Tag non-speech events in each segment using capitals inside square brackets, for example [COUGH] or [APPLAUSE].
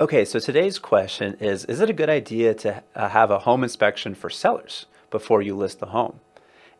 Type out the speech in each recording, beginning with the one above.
Okay, so today's question is, is it a good idea to uh, have a home inspection for sellers before you list the home?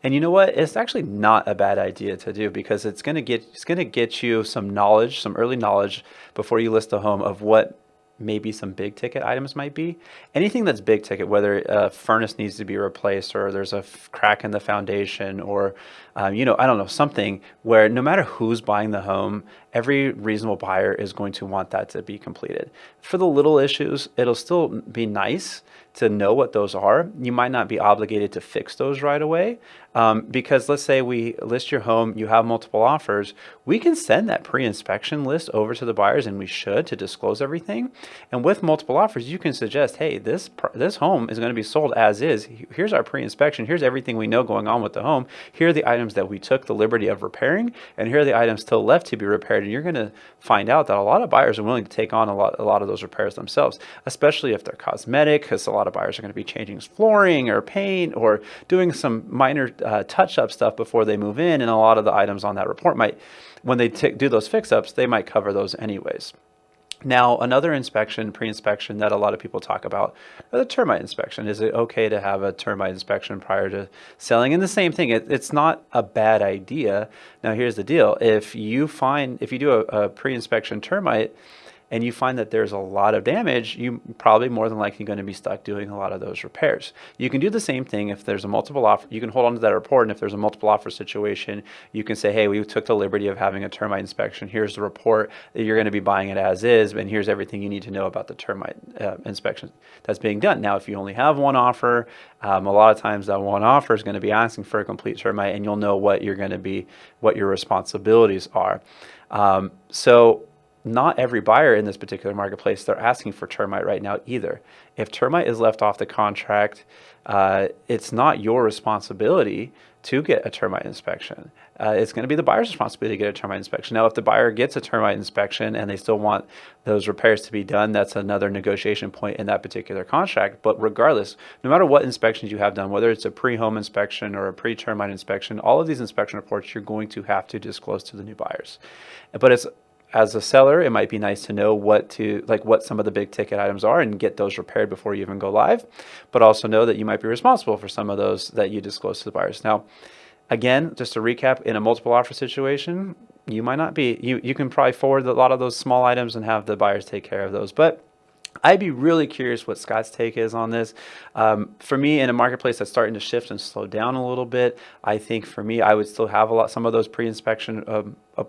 And you know what? It's actually not a bad idea to do because it's going to get it's going to get you some knowledge, some early knowledge before you list the home of what maybe some big ticket items might be. Anything that's big ticket, whether a furnace needs to be replaced or there's a crack in the foundation or, um, you know, I don't know, something where no matter who's buying the home, every reasonable buyer is going to want that to be completed. For the little issues, it'll still be nice to know what those are. You might not be obligated to fix those right away um, because let's say we list your home, you have multiple offers, we can send that pre-inspection list over to the buyers and we should to disclose everything. And with multiple offers, you can suggest, hey, this, this home is going to be sold as is. Here's our pre-inspection. Here's everything we know going on with the home. Here are the items that we took the liberty of repairing and here are the items still left to be repaired. And you're going to find out that a lot of buyers are willing to take on a lot, a lot of those repairs themselves, especially if they're cosmetic because a lot of buyers are going to be changing flooring or paint or doing some minor uh, touch-up stuff before they move in, and a lot of the items on that report might, when they do those fix-ups, they might cover those anyways. Now, another inspection, pre-inspection that a lot of people talk about, the termite inspection. Is it okay to have a termite inspection prior to selling? And the same thing, it, it's not a bad idea. Now, here's the deal. If you find, if you do a, a pre-inspection termite, and you find that there's a lot of damage, you're probably more than likely going to be stuck doing a lot of those repairs. You can do the same thing if there's a multiple offer. You can hold on to that report, and if there's a multiple offer situation, you can say, hey, we took the liberty of having a termite inspection. Here's the report that you're going to be buying it as is, and here's everything you need to know about the termite uh, inspection that's being done. Now, if you only have one offer, um, a lot of times that one offer is going to be asking for a complete termite, and you'll know what you're going to be, what your responsibilities are. Um, so not every buyer in this particular marketplace, they're asking for termite right now either. If termite is left off the contract, uh, it's not your responsibility to get a termite inspection. Uh, it's going to be the buyer's responsibility to get a termite inspection. Now, if the buyer gets a termite inspection and they still want those repairs to be done, that's another negotiation point in that particular contract. But regardless, no matter what inspections you have done, whether it's a pre-home inspection or a pre-termite inspection, all of these inspection reports you're going to have to disclose to the new buyers. But it's as a seller, it might be nice to know what to like what some of the big ticket items are and get those repaired before you even go live, but also know that you might be responsible for some of those that you disclose to the buyers. Now, again, just to recap, in a multiple offer situation, you might not be. You you can probably forward a lot of those small items and have the buyers take care of those, but I'd be really curious what Scott's take is on this. Um, for me, in a marketplace that's starting to shift and slow down a little bit, I think for me, I would still have a lot, some of those pre-inspection um, uh,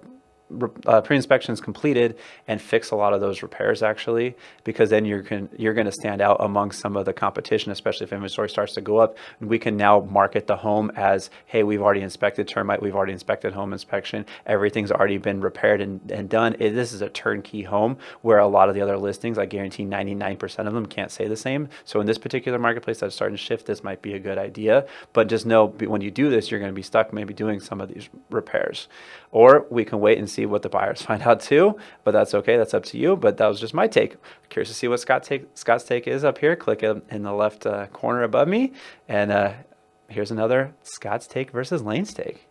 Uh, pre-inspections completed and fix a lot of those repairs actually because then you're can, you're going to stand out among some of the competition especially if inventory starts to go up. And we can now market the home as hey we've already inspected termite we've already inspected home inspection everything's already been repaired and, and done. It, this is a turnkey home where a lot of the other listings I guarantee 99% of them can't say the same. So in this particular marketplace that's starting to shift this might be a good idea. But just know when you do this you're going to be stuck maybe doing some of these repairs. Or we can wait and see what the buyers [LAUGHS] find out too, but that's okay. That's up to you. But that was just my take. Curious to see what Scott take, Scott's take is up here. Click in the left uh, corner above me. And uh, here's another Scott's take versus Lane's take.